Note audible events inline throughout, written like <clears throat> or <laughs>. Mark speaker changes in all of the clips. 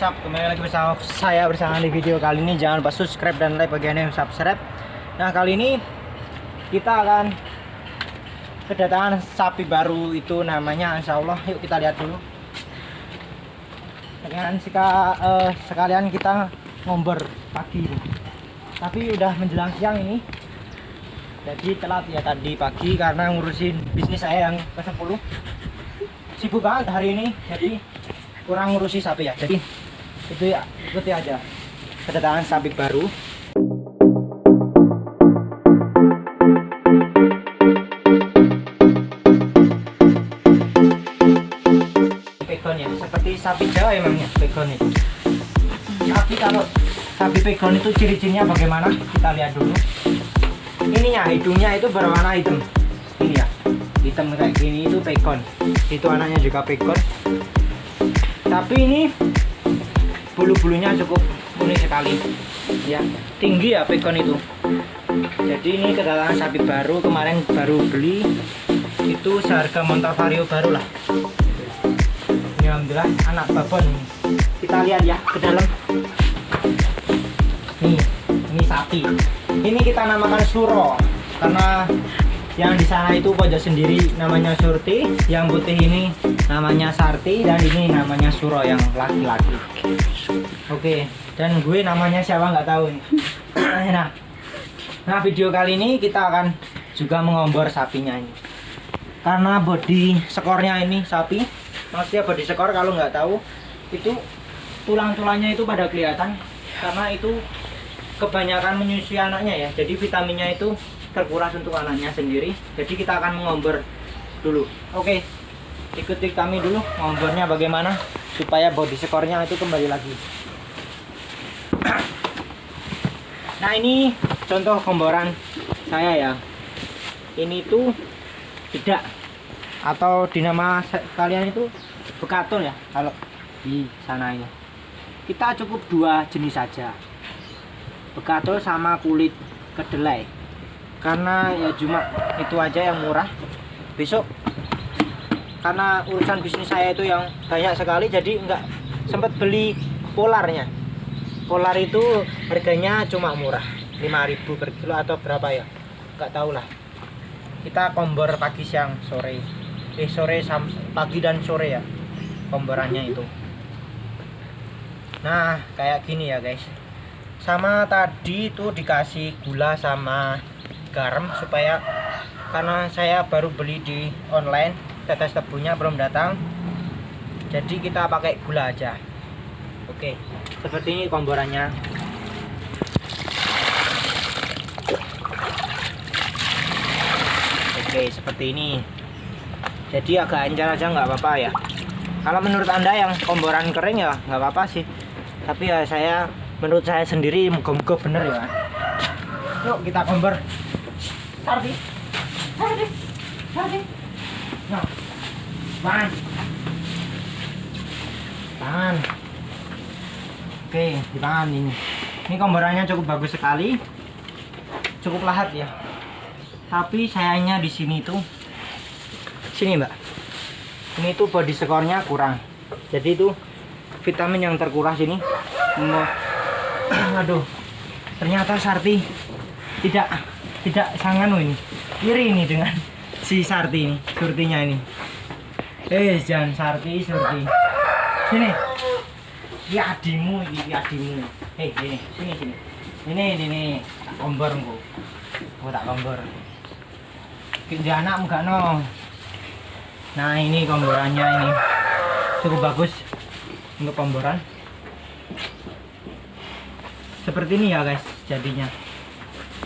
Speaker 1: up. kembali lagi bersama saya bersama di video kali ini jangan lupa subscribe dan like bagi yang subscribe. Nah kali ini kita akan kedatangan sapi baru itu namanya Insya Allah. Yuk kita lihat dulu. Dengan sika, eh, sekalian kita ngombor pagi. Tapi udah menjelang siang ini. Jadi telat ya tadi pagi karena ngurusin bisnis saya yang ke 10 Sibuk banget hari ini. Jadi kurang ngurusi sapi ya jadi itu ya ikuti aja. Kedatangan sapi baru. Pegon ya seperti sapi jawa emangnya pegon itu tapi kalau sapi pegon itu ciri-cirinya bagaimana? Kita lihat dulu. Ininya hidungnya itu berwarna hitam. Ini ya hitam kayak gini itu pegon. Itu anaknya juga pegon. Tapi ini bulu-bulunya cukup unik sekali. Ya tinggi ya pegon itu. Jadi ini kedatangan sapi baru kemarin baru beli. Itu seharga montor vario baru lah. Ini alhamdulillah anak babon. Kita lihat ya ke dalam. Nih ini sapi. Ini kita namakan suro karena yang di sana itu pojok sendiri namanya Surti. Yang putih ini namanya Sarti. Dan ini namanya Suro yang laki-laki. Oke dan gue namanya siapa nggak tahu nih. <clears throat> Nah nah video kali ini kita akan juga mengombor sapinya ini. Karena body skornya ini sapi. Maksudnya body skor kalau nggak tahu itu tulang-tulangnya itu pada kelihatan. Karena itu kebanyakan menyusui anaknya ya. Jadi vitaminnya itu terkuras untuk anaknya sendiri. Jadi kita akan mengombor dulu. Oke ikuti kami dulu ngombornya bagaimana supaya body skornya itu kembali lagi. <clears throat> Nah ini contoh komboran saya ya. Ini tuh tidak. Atau dinama kalian itu bekatul ya kalau di sana ini. Kita cukup dua jenis saja. Bekatul sama kulit kedelai karena ya cuma itu aja yang murah. Besok karena urusan bisnis saya itu yang banyak sekali jadi nggak sempat beli polarnya. Polar itu harganya cuma murah 5000 per kilo atau berapa ya? Nggak tahu lah. Kita kombor pagi siang sore. Eh sore pagi dan sore ya komborannya itu. Nah kayak gini ya guys. Sama tadi itu dikasih gula sama garam supaya karena saya baru beli di online tetes tebunya belum datang. Jadi kita pakai gula aja. Oke seperti ini komborannya oke seperti ini. Jadi agak encer aja nggak apa-apa ya. Kalau menurut anda yang komboran kering ya nggak apa-apa sih. Tapi ya saya menurut saya sendiri moga-moga bener ya. Yuk kita kombor Sardi. Sardi. Sardi. Nah. Tahan. Tahan. Oke, di tangan ini. Ini komborannya cukup bagus sekali. Cukup lahat ya. Tapi sayangnya di sini tuh sini, Mbak. Ini tuh body skornya kurang. Jadi itu vitamin yang terkuras ini. <clears throat> Aduh. Ternyata Sarti tidak tidak sangat ini. Iri ini dengan si Sarti ini surtinya ini. Eh jangan Sarti surti. Sini. Ini adimu ini adimu hei sini sini sini. Ini ini ini. Tak kompor engko oh tak kompor kerja anak enggak no. Nah ini komborannya ini. Cukup bagus untuk komboran seperti ini ya guys jadinya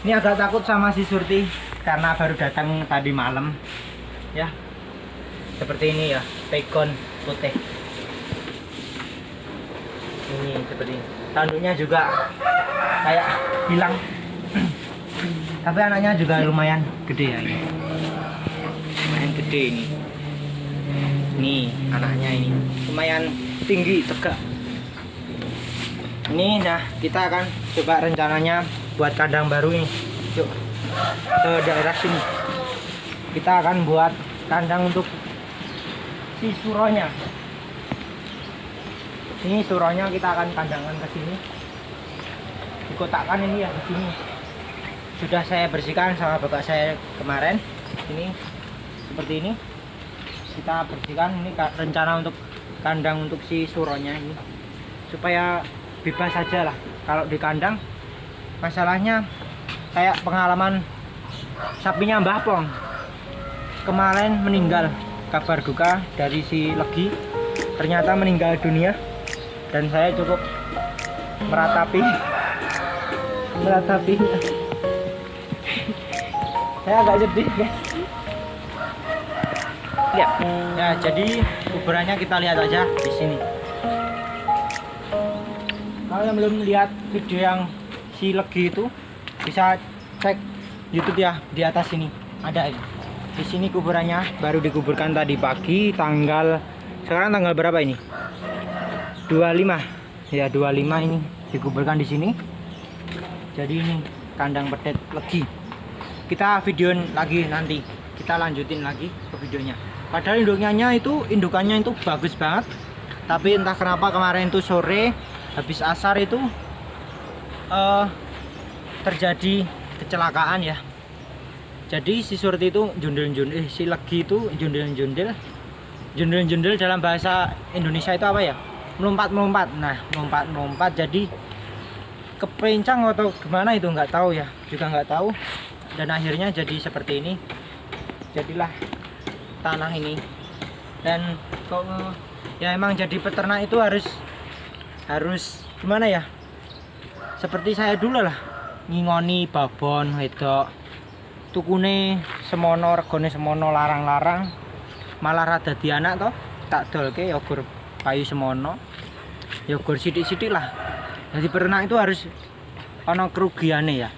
Speaker 1: ini agak takut sama si Surti karena baru datang tadi malam. Ya. Seperti ini ya pegon putih. Ini seperti ini. tanduknya juga kayak hilang. Tapi anaknya juga lumayan gede ya ini. Lumayan gede ini. Ini anaknya ini. Lumayan tinggi tegak. Ini nah kita akan coba rencananya buat kandang baru ini. Yuk ke daerah sini. Kita akan buat kandang untuk si suronya. Ini suronya kita akan kandangkan ke sini. Dikotakkan ini ya di sini. Sudah saya bersihkan sama bapak saya kemarin. Ini seperti ini. Kita bersihkan. Ini rencana untuk kandang untuk si suronya ini. Supaya bebas saja lah. Kalau di kandang masalahnya kayak pengalaman sapinya Mbah Pong. Kemarin meninggal kabar duka dari si Legi ternyata meninggal dunia dan saya cukup meratapi. <laughs> Meratapinya <laughs> saya agak sedih guys. Ya. Ya jadi kuburannya kita lihat aja di sini. Kalau yang belum lihat video yang si Legi itu bisa cek YouTube ya di atas sini. Ada ini. Di sini kuburannya baru dikuburkan tadi pagi tanggal sekarang tanggal berapa ini? 25 ya 25 ini dikuburkan di sini. Jadi ini kandang pedet legi. Kita videoin lagi nanti. Kita lanjutin lagi ke videonya. Padahal induknya itu indukannya itu bagus banget. Tapi entah kenapa kemarin itu sore habis asar itu eh, terjadi kecelakaan ya. Jadi si Surti itu jundel-jundel eh, si Legi itu jundel-jundel jundel-jundel dalam bahasa Indonesia itu apa ya? Melompat-melompat. Nah melompat-melompat. Jadi kepencang atau gimana itu nggak tahu ya. Juga nggak tahu. Dan akhirnya jadi seperti ini. Jadilah tanah ini. Dan kok ya emang jadi peternak itu harus harus gimana ya seperti saya dulu lah ngingoni babon wedok tukune semono regone semono larang-larang. Malah rada di anak toh tak dolke yogur kayu semono yogur sidik-sidik lah. Jadi peternak itu harus ono kerugiannya ya.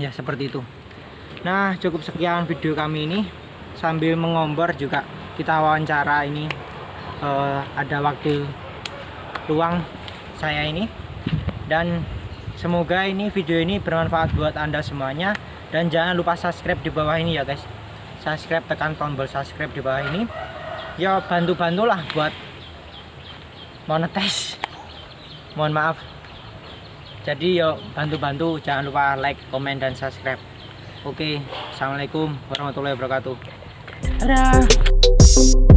Speaker 1: Ya seperti itu. Nah cukup sekian video kami ini. Sambil mengombor juga kita wawancara ini eh, ada waktu luang saya ini dan semoga ini video ini bermanfaat buat anda semuanya. Dan jangan lupa subscribe di bawah ini ya guys. Subscribe tekan tombol subscribe di bawah ini. Ya bantu bantulah buat monetize mohon maaf. Jadi yuk bantu-bantu. Jangan lupa like komen dan subscribe. Oke assalamualaikum warahmatullahi wabarakatuh. Dadah